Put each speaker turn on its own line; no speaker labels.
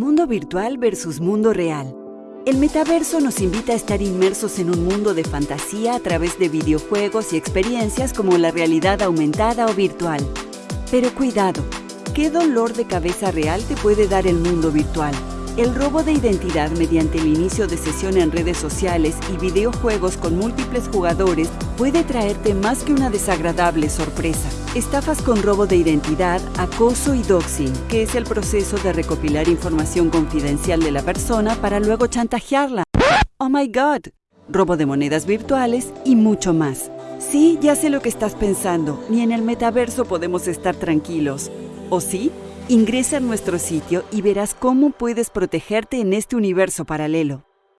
Mundo virtual versus mundo real. El metaverso nos invita a estar inmersos en un mundo de fantasía a través de videojuegos y experiencias como la realidad aumentada o virtual. Pero cuidado, ¿qué dolor de cabeza real te puede dar el mundo virtual? El robo de identidad mediante el inicio de sesión en redes sociales y videojuegos con múltiples jugadores puede traerte más que una desagradable sorpresa. Estafas con robo de identidad, acoso y doxing, que es el proceso de recopilar información confidencial de la persona para luego chantajearla. ¡Oh my God! Robo de monedas virtuales y mucho más. Sí, ya sé lo que estás pensando, ni en el metaverso podemos estar tranquilos. ¿O sí? Ingresa a nuestro sitio y verás cómo puedes protegerte en este universo paralelo.